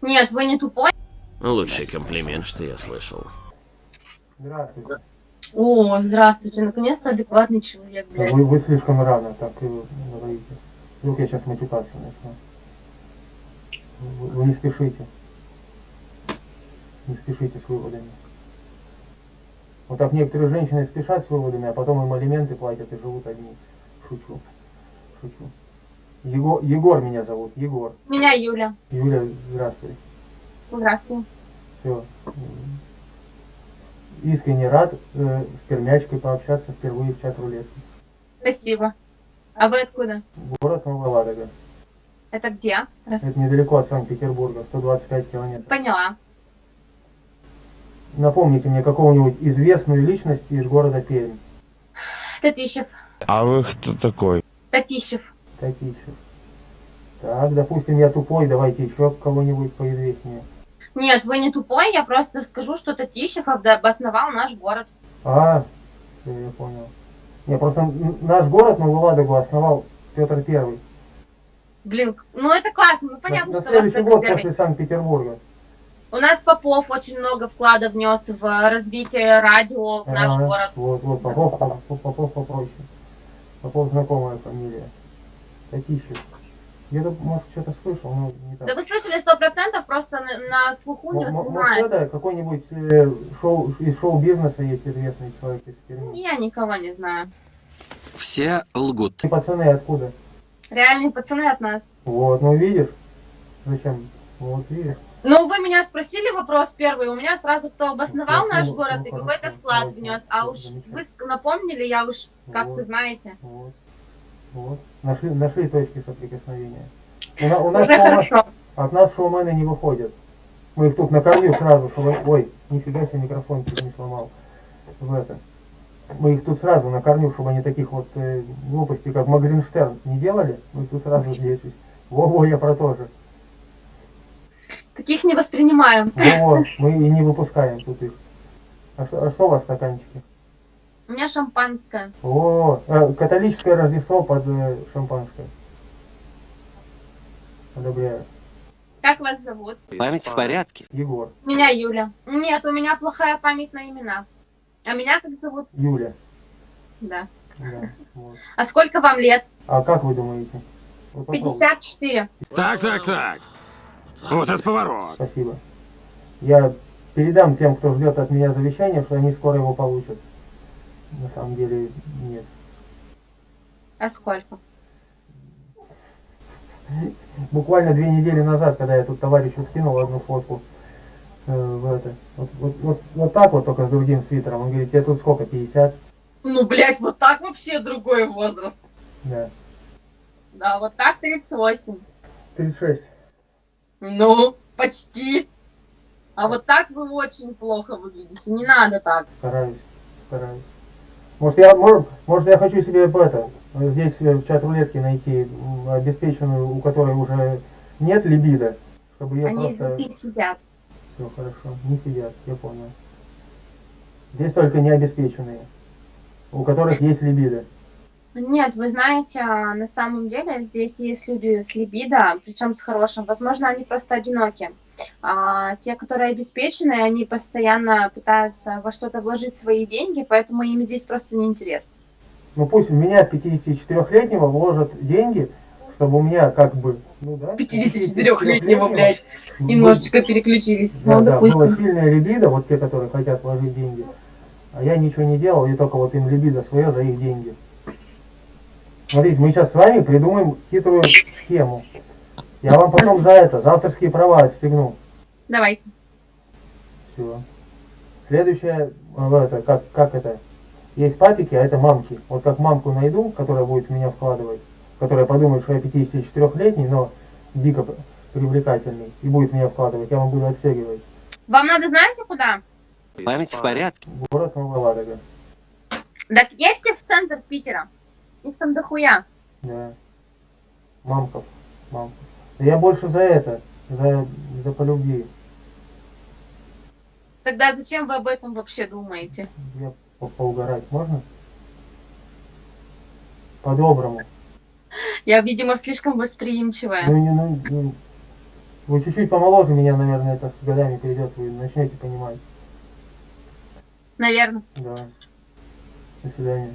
Нет, вы не тупой. Лучший комплимент, что я слышал. Здравствуйте. О, здравствуйте, наконец-то адекватный человек, блядь. Вы, вы слишком рано так говорите. Вдруг я сейчас матюкаться начну. Вы, вы не спешите. Не спешите с выводами. Вот так некоторые женщины спешат с выводами, а потом им алименты платят и живут одни. Шучу. Шучу. Егор, Егор меня зовут, Егор. Меня Юля. Юля, здравствуй. Здравствуйте. Все. Искренне рад э, с пермячкой пообщаться впервые в чат рулетки. Спасибо. А вы откуда? Город Новая Ладога. Это где? Это недалеко от Санкт-Петербурга, 125 километров. Поняла. Напомните мне какого-нибудь известную личность из города Пермь. Татищев. А вы кто такой? Татищев. Татищев. Так, допустим, я тупой, давайте еще кого-нибудь поизвестнее. Нет, вы не тупой, я просто скажу, что Татищев обосновал наш город. А, я понял. Не, просто наш город Новую Ладогу основал Петр Первый. Блин, ну это классно, ну На, понятно, на что у вас следующий год Первый. после Санкт-Петербурга. У нас Попов очень много вклада внес в э, развитие радио в наш Ага, город. Вот, вот, Попов, Попов, Попов попроще. Попов знакомая фамилия. Татищев. Где-то, может, что-то слышал, но не так. Да вы слышали сто процентов, просто на, на слуху не Может, воспринимается. это какой-нибудь э, шоу, из шоу-бизнеса есть известный человек из Перми. Я никого не знаю. Все лгут. И пацаны откуда? Реальные пацаны от нас. Вот, ну видишь? Зачем? Вот видишь? Ну, вы меня спросили вопрос первый, у меня сразу кто обосновал Ну, наш ну, город ну, и какой-то вклад внес, а уж вы напомнили, я уж как-то Вот. знаете. Вот. Вот. Нашли, нашли точки соприкосновения. У, на- у нас Уже шоумен- хорошо. от нас шоумены не выходят. Мы их тут накормим сразу, чтобы... Ой, нифига себе микрофон чуть не сломал. В это. Мы их тут сразу накормим, чтобы они таких вот э, глупостей, как Магринштерн, не делали. Мы их тут сразу здесь. Во-во, я про то же. Таких не воспринимаем. Во-во, мы и не выпускаем тут их. А что, а что у вас в стаканчике? У меня шампанское. О, э, католическое Рождество под э, шампанское. Одобряю. Как вас зовут? Память в порядке. Егор, Меня Юля. Нет, у меня плохая память на имена. А меня как зовут? Юля. Да. Да, вот. А сколько вам лет? А как вы думаете? Вот попробуйте. 54. Так, так, так. Вот это поворот. Спасибо. Я передам тем, кто ждет от меня завещание, что они скоро его получат. На самом деле нет. А сколько? Буквально две недели назад, когда я тут товарищу скинул одну фотку э, в это. Вот, вот, вот, вот так вот только с другим свитером. Он говорит, тебе тут сколько, 50? Ну, блядь, вот так вообще другой возраст. Да. Да, вот так 38. 36. Ну, почти. А вот так вы очень плохо выглядите. Не надо так. Стараюсь, стараюсь. Может я, может, может, я хочу себе это, здесь э, в чат рулетки найти обеспеченную, у которой уже нет либидо, чтобы ее Они просто... здесь не сидят. Все хорошо, не сидят, я понял. Здесь только необеспеченные, у которых есть либидо. Нет, вы знаете, а, на самом деле здесь есть люди с либидо, причем с хорошим. Возможно, они просто одиноки. А те, которые обеспечены, они постоянно пытаются во что-то вложить свои деньги, поэтому им здесь просто неинтересно. Ну пусть в меня 54-летнего вложат деньги, чтобы у меня как бы... Ну, да, 54-летнего, блядь, немножечко переключились. Да, Ну, да, было допустим. сильное либидо, вот те, которые хотят вложить деньги. А я ничего не делал, и только вот им либидо свое за их деньги. Смотрите, мы сейчас с вами придумаем хитрую схему. Я вам потом за это, за авторские права отстегну. Давайте. Все. Следующее, э, это, как, как это? Есть папики, а это мамки. Вот как мамку найду, которая будет в меня вкладывать, которая подумает, что я 54-летний, но дико привлекательный, и будет в меня вкладывать, я вам буду отстегивать. Вам надо, знаете, куда? Память в порядке. Город Новая Ладога. Так едьте в центр Питера. Их там дохуя. Да. Мамков. Мамков. Да я больше за это, за, за по любви. Тогда зачем вы об этом вообще думаете? Я по- поугарать можно? По-доброму. Я, видимо, слишком восприимчивая. Ну, не, ну, ну, Вы чуть-чуть помоложе меня, наверное, это с годами придет, вы начнете понимать. Наверное. Да. До свидания.